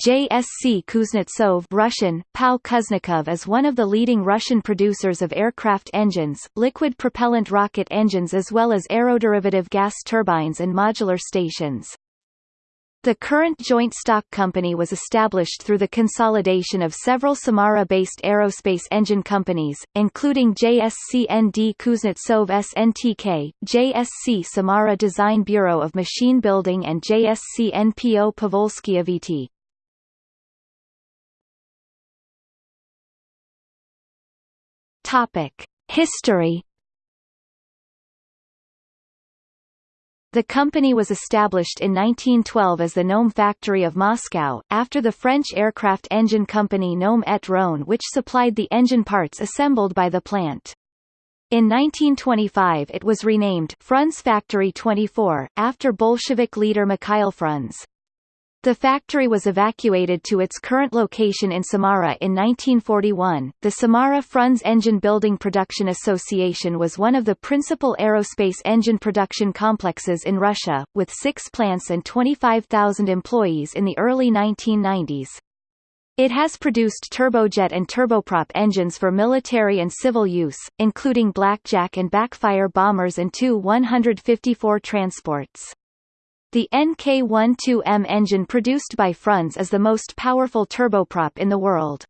JSC Kuznetsov Russian, POW Kuznikov is one of the leading Russian producers of aircraft engines, liquid propellant rocket engines as well as aeroderivative gas turbines and modular stations. The current joint stock company was established through the consolidation of several Samara-based aerospace engine companies, including JSC ND Kuznetsov SNTK, JSC Samara Design Bureau of Machine Building and JSC NPO Povolsky VT. Topic: History. The company was established in 1912 as the Gnome factory of Moscow, after the French aircraft engine company Gnome et Rhone which supplied the engine parts assembled by the plant. In 1925 it was renamed Frunze Factory 24, after Bolshevik leader Mikhail Frunze. The factory was evacuated to its current location in Samara in 1941. The Samara Frunze Engine Building Production Association was one of the principal aerospace engine production complexes in Russia, with six plants and 25,000 employees in the early 1990s. It has produced turbojet and turboprop engines for military and civil use, including Blackjack and Backfire bombers and Tu 154 transports. The NK-12M engine produced by Frunze is the most powerful turboprop in the world.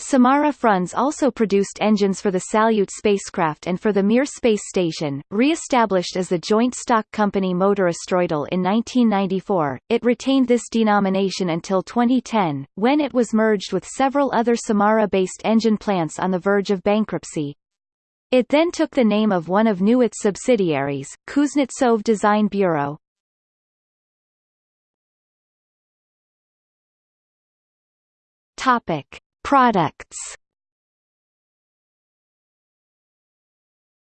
Samara Frunze also produced engines for the Salyut spacecraft and for the Mir space station. Re-established as the joint stock company Motor Motorostroitel in 1994, it retained this denomination until 2010, when it was merged with several other Samara-based engine plants on the verge of bankruptcy. It then took the name of one of new its subsidiaries, Kuznetsov Design Bureau. Topic: Products.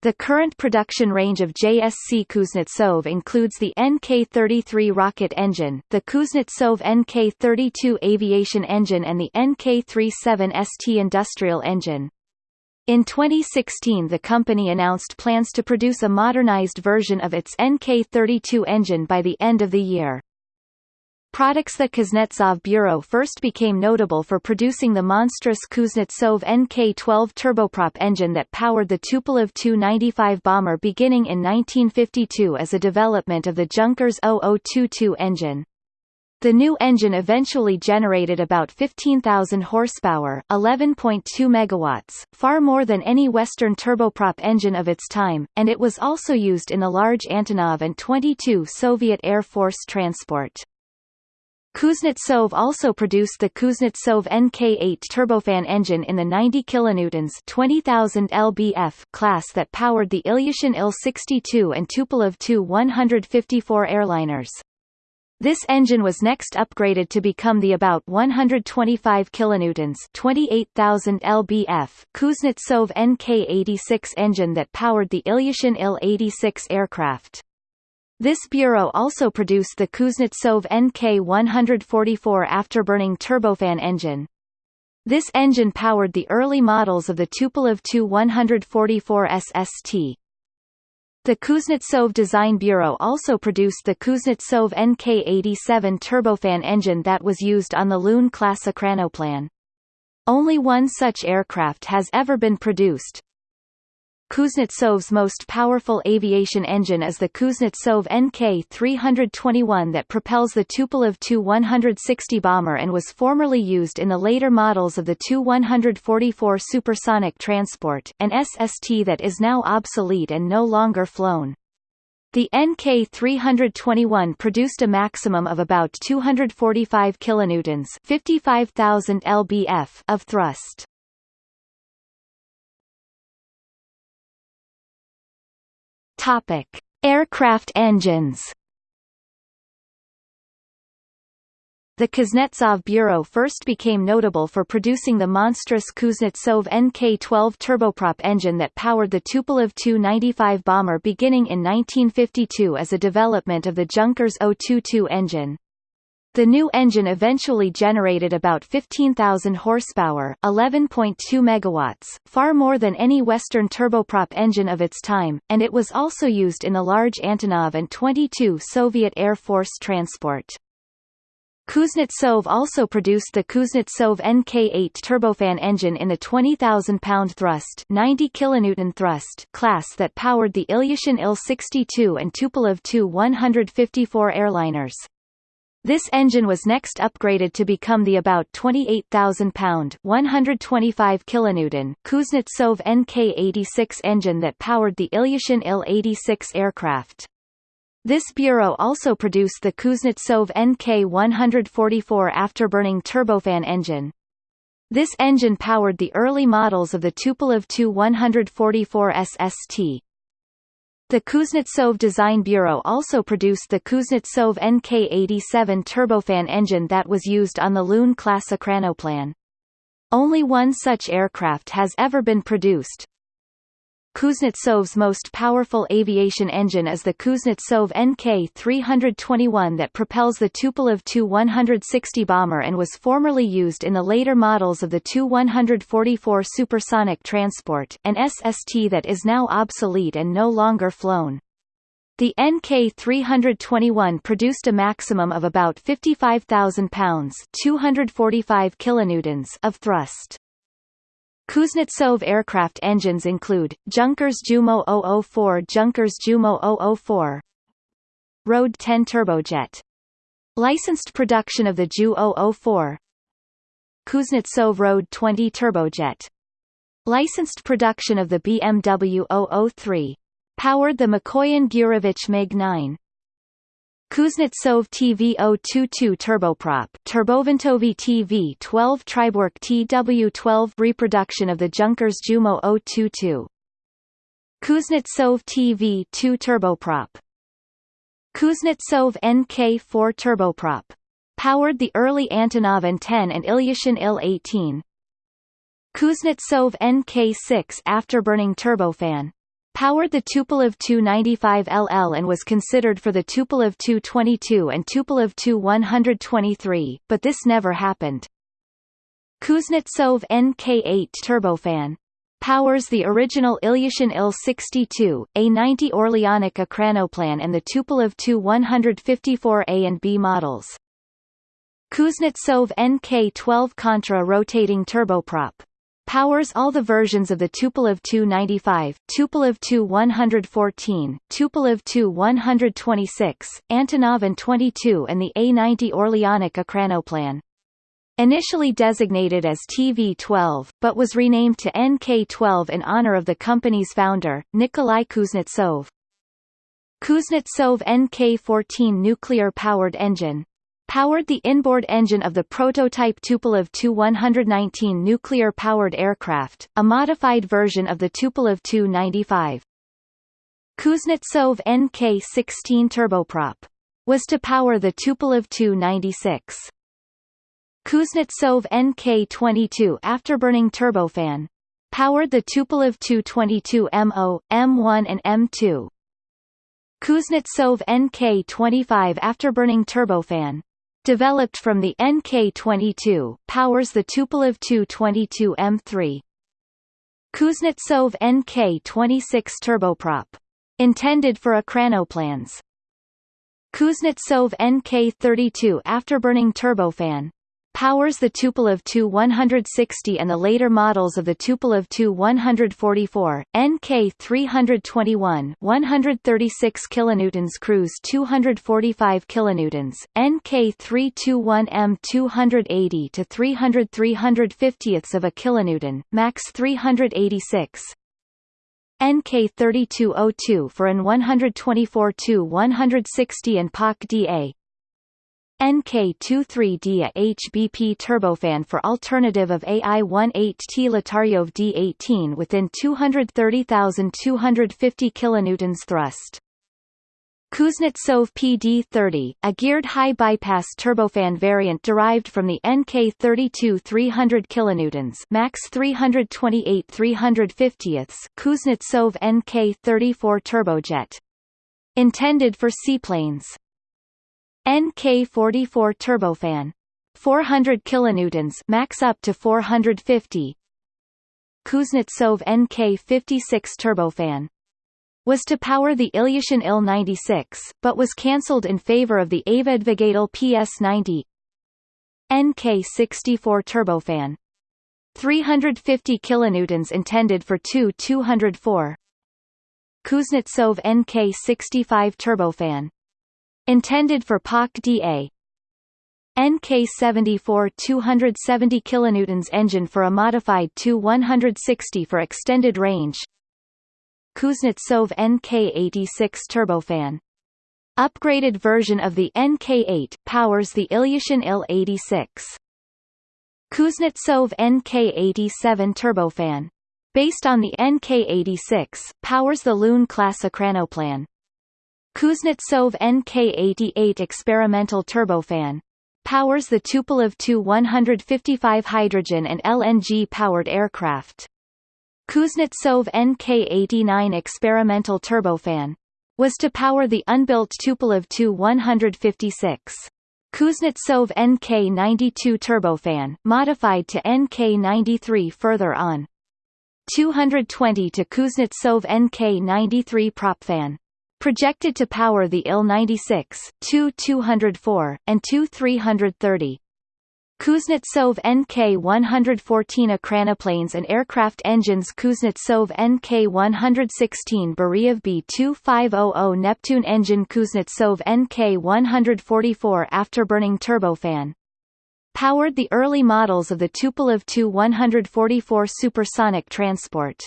The current production range of JSC Kuznetsov includes the NK-33 rocket engine, the Kuznetsov NK-32 aviation engine and the NK-37 ST industrial engine. In 2016 the company announced plans to produce a modernized version of its NK-32 engine by the end of the year. Products The Kuznetsov Bureau first became notable for producing the monstrous Kuznetsov NK-12 turboprop engine that powered the Tupolev Tu-95 bomber beginning in 1952 as a development of the Junkers 0022 engine. The new engine eventually generated about 15,000 horsepower, 11.2 megawatts, far more than any Western turboprop engine of its time, and it was also used in the large Antonov An-22 Soviet Air Force transport. Kuznetsov also produced the Kuznetsov NK8 turbofan engine in the 90 kilonewtons 20,000 lbf class that powered the Ilyushin Il-62 and Tupolev Tu-154 airliners. This engine was next upgraded to become the about 125 kilonewtons 28,000 lbf Kuznetsov NK86 engine that powered the Ilyushin Il-86 aircraft. This bureau also produced the Kuznetsov NK-144 afterburning turbofan engine. This engine powered the early models of the Tupolev Tu-144 SST. The Kuznetsov Design Bureau also produced the Kuznetsov NK-87 turbofan engine that was used on the Lune-class Ekranoplan. Only one such aircraft has ever been produced, Kuznetsov's most powerful aviation engine is the Kuznetsov NK-321 that propels the Tupolev Tu-160 bomber and was formerly used in the later models of the Tu-144 supersonic transport, an SST that is now obsolete and no longer flown. The NK-321 produced a maximum of about 245 kilonewtons, 55,000 lbf of thrust. Topic: Aircraft engines. The Kuznetsov Bureau first became notable for producing the monstrous Kuznetsov NK-12 turboprop engine that powered the Tupolev Tu-95 bomber beginning in 1952 as a development of the Junkers 022 engine. The new engine eventually generated about 15,000 horsepower, 11.2 megawatts, far more than any Western turboprop engine of its time, and it was also used in the large Antonov An-22 Soviet Air Force transport. Kuznetsov also produced the Kuznetsov NK8 turbofan engine in the 20,000 pound thrust 90 kilonewton thrust class that powered the Ilyushin Il-62 and Tupolev Tu-154 airliners. This engine was next upgraded to become the about 28,000 pound 125 kilonewton Kuznetsov NK86 engine that powered the Ilyushin Il-86 aircraft. This bureau also produced the Kuznetsov NK144 afterburning turbofan engine. This engine powered the early models of the Tupolev Tu-144 SST. The Kuznetsov Design Bureau also produced the Kuznetsov NK87 turbofan engine that was used on the Lune-class Ekranoplan. Only one such aircraft has ever been produced, Kuznetsov's most powerful aviation engine is the Kuznetsov NK-321 that propels the Tupolev Tu-160 bomber and was formerly used in the later models of the Tu-144 supersonic transport an SST that is now obsolete and no longer flown. The NK-321 produced a maximum of about 55,000 pounds 245 kilonewtons of thrust. Kuznetsov aircraft engines include, Junkers Jumo 004 Junkers Jumo 004 Road 10 turbojet. Licensed production of the Ju 004 Kuznetsov Road 20 turbojet. Licensed production of the BMW 003. Powered the Mikoyan Gurevich MiG-9. Kuznetsov TV022 turboprop Turboventovy TV12 Triborg TW12 reproduction of the Junkers Jumo 022 Kuznetsov TV2 turboprop. Kuznetsov NK4 turboprop. Powered the early Antonov An-10 and Ilyushin Il-18 Kuznetsov NK6 afterburning turbofan powered the Tupolev Tu-95LL and was considered for the Tupolev Tu-22 and Tupolev Tu-123, but this never happened. Kuznetsov NK8 turbofan powers the original Ilyushin Il-62, A-90 Orlyonok Ekranoplan and the Tupolev Tu-154A and B models. Kuznetsov NK-12 Contra rotating turboprop powers all the versions of the Tupolev Tu-95, Tupolev Tu-114, Tupolev Tu-126, Antonov An-22 and the A-90 Orlyonok Ekranoplan. Initially designated as TV-12, but was renamed to NK-12 in honor of the company's founder, Nikolai Kuznetsov. Kuznetsov NK-14 nuclear-powered engine powered the inboard engine of the prototype Tupolev Tu-119 nuclear-powered aircraft, a modified version of the Tupolev Tu-95. Kuznetsov NK-16 turboprop was to power the Tupolev Tu-96. Kuznetsov NK-22 afterburning turbofan powered the Tupolev Tu-22MO, M1 and M2. Kuznetsov NK-25 afterburning turbofan developed from the NK-22, powers the Tupolev Tu-22M3. Kuznetsov NK-26 turboprop. Intended for Ekranoplans. Kuznetsov NK-32 afterburning turbofan powers the Tupolev Tu-160 and the later models of the Tupolev Tu-144, NK-321 136 kilonewtons cruise 245 kilonewtons, NK-321M 280 to 300 350ths of a kilonewton, max 386, NK3202 for An-124 to 160 and PAK DA NK23D HBP turbofan for alternative of AI-18T Lataryov D18 within 230,250 kilonewtons thrust. Kuznetsov PD-30, a geared high-bypass turbofan variant derived from the NK32 300 kilonewtons max 328 350ths Kuznetsov NK34 turbojet. Intended for seaplanes. NK44 turbofan. 400 kilonewtons max up to 450 Kuznetsov NK56 turbofan. Was to power the Ilyushin Il-96, but was cancelled in favor of the Aviadvigatel PS-90 NK64 turbofan. 350 kilonewtons intended for Tu 204 Kuznetsov NK65 turbofan intended for PAK-DA NK74 270 kilonewtons engine for a modified Tu-160 for extended range. Kuznetsov NK86 turbofan. Upgraded version of the NK8 powers the Ilyushin Il-86 Kuznetsov NK87 turbofan. Based on the NK86 powers the Lune class Ekranoplan Kuznetsov NK88 experimental turbofan powers the Tupolev Tu-155 hydrogen and LNG-powered aircraft. Kuznetsov NK-89 experimental turbofan was to power the unbuilt Tupolev Tu-156. Kuznetsov NK-92 turbofan modified to NK-93 further on. 220 to Kuznetsov NK-93 propfan projected to power the Il-96, Tu-204, and Tu-330. Kuznetsov NK-114 Ekranoplanes and aircraft engines Kuznetsov NK-116 Beriev B-2500 Neptune engine Kuznetsov NK-144 afterburning turbofan powered the early models of the Tupolev Tu-144 supersonic transport.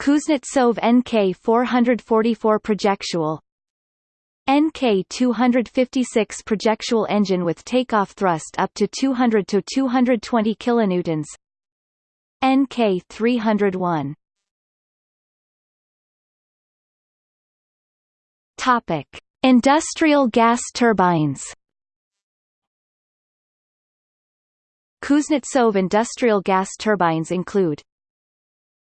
Kuznetsov NK444 projectual NK256 projectual engine with takeoff thrust up to 200 to 220 kilonewtons NK301 Topic Industrial gas turbines. Kuznetsov industrial gas turbines include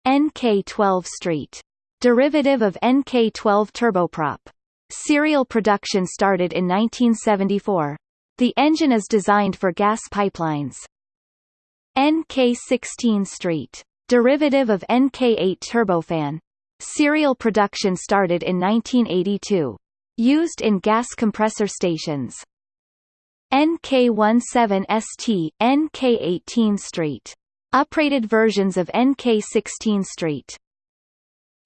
NK12 Street. Derivative of NK12 turboprop. Serial production started in 1974. The engine is designed for gas pipelines. NK16 Street. Derivative of NK8 turbofan. Serial production started in 1982. Used in gas compressor stations. NK17ST, NK18 Street. Uprated versions of NK16 Street.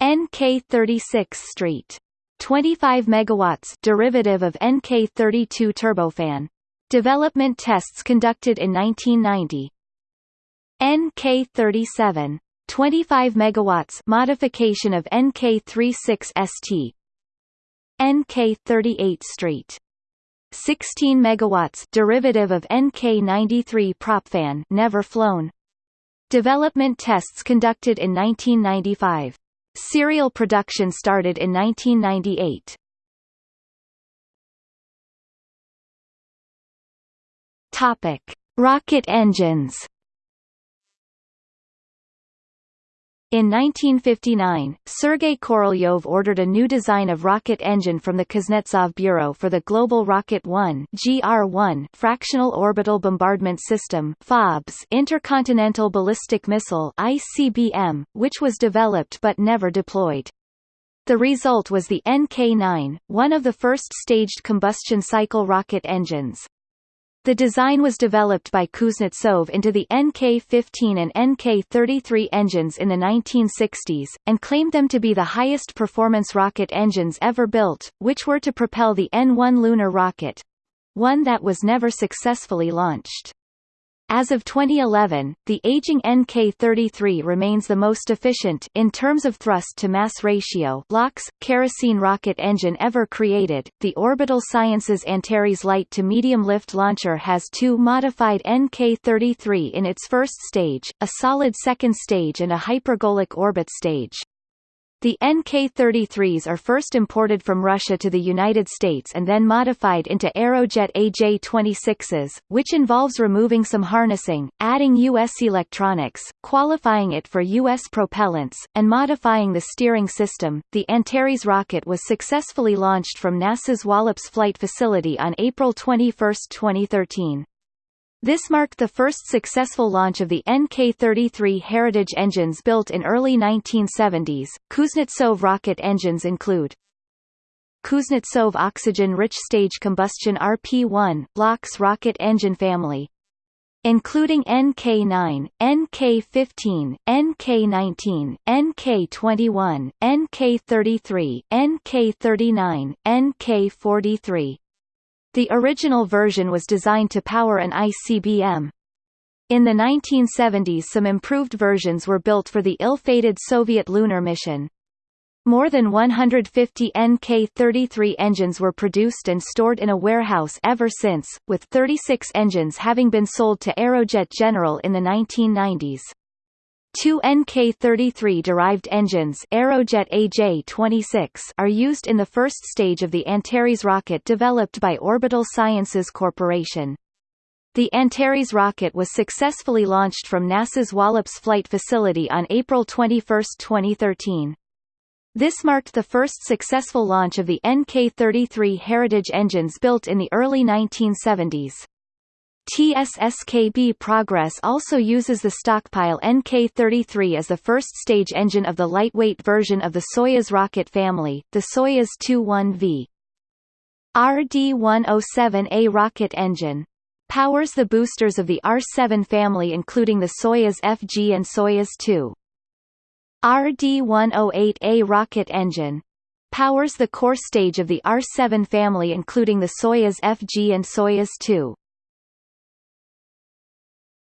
NK36 Street. 25 megawatts derivative of NK32 turbofan. Development tests conducted in 1990. NK37 25 megawatts modification of NK36 ST. NK38 Street 16 megawatts derivative of NK93 propfan never flown Development tests conducted in 1995. Serial production started in 1998. Topic: Rocket engines. In 1959, Sergei Korolyov ordered a new design of rocket engine from the Kuznetsov Bureau for the Global Rocket 1 GR-1 fractional orbital bombardment system FOBS intercontinental ballistic missile ICBM, which was developed but never deployed. The result was the NK-9, one of the first staged combustion cycle rocket engines. The design was developed by Kuznetsov into the NK-15 and NK-33 engines in the 1960s, and claimed them to be the highest performance rocket engines ever built, which were to propel the N-1 lunar rocket—one that was never successfully launched. As of 2011, the aging NK-33 remains the most efficient in terms of thrust-to-mass ratio LOX, kerosene rocket engine ever created. The Orbital Sciences Antares light to medium lift launcher has two modified NK-33 in its first stage, a solid second stage and a hypergolic orbit stage. The NK-33s are first imported from Russia to the United States and then modified into Aerojet AJ-26s, which involves removing some harnessing, adding U.S. electronics, qualifying it for U.S. propellants, and modifying the steering system. The Antares rocket was successfully launched from NASA's Wallops Flight Facility on April 21, 2013. This marked the first successful launch of the NK-33 Heritage engines built in early 1970s. Kuznetsov rocket engines include Kuznetsov oxygen-rich stage combustion RP-1 LOX rocket engine family including NK9, NK15, NK19, NK21, NK33, NK39, NK43. The original version was designed to power an ICBM. In the 1970s some improved versions were built for the ill-fated Soviet lunar mission. More than 150 NK-33 engines were produced and stored in a warehouse ever since, with 36 engines having been sold to Aerojet General in the 1990s. Two NK-33-derived engines Aerojet AJ-26 are used in the first stage of the Antares rocket developed by Orbital Sciences Corporation. The Antares rocket was successfully launched from NASA's Wallops Flight Facility on April 21, 2013. This marked the first successful launch of the NK-33 Heritage engines built in the early 1970s. TSSKB Progress also uses the stockpile NK-33 as the first-stage engine of the lightweight version of the Soyuz rocket family, the Soyuz 2-1V. RD-107A rocket engine powers the boosters of the R-7 family including the Soyuz FG and Soyuz 2. RD-108A rocket engine powers the core stage of the R-7 family including the Soyuz FG and Soyuz 2.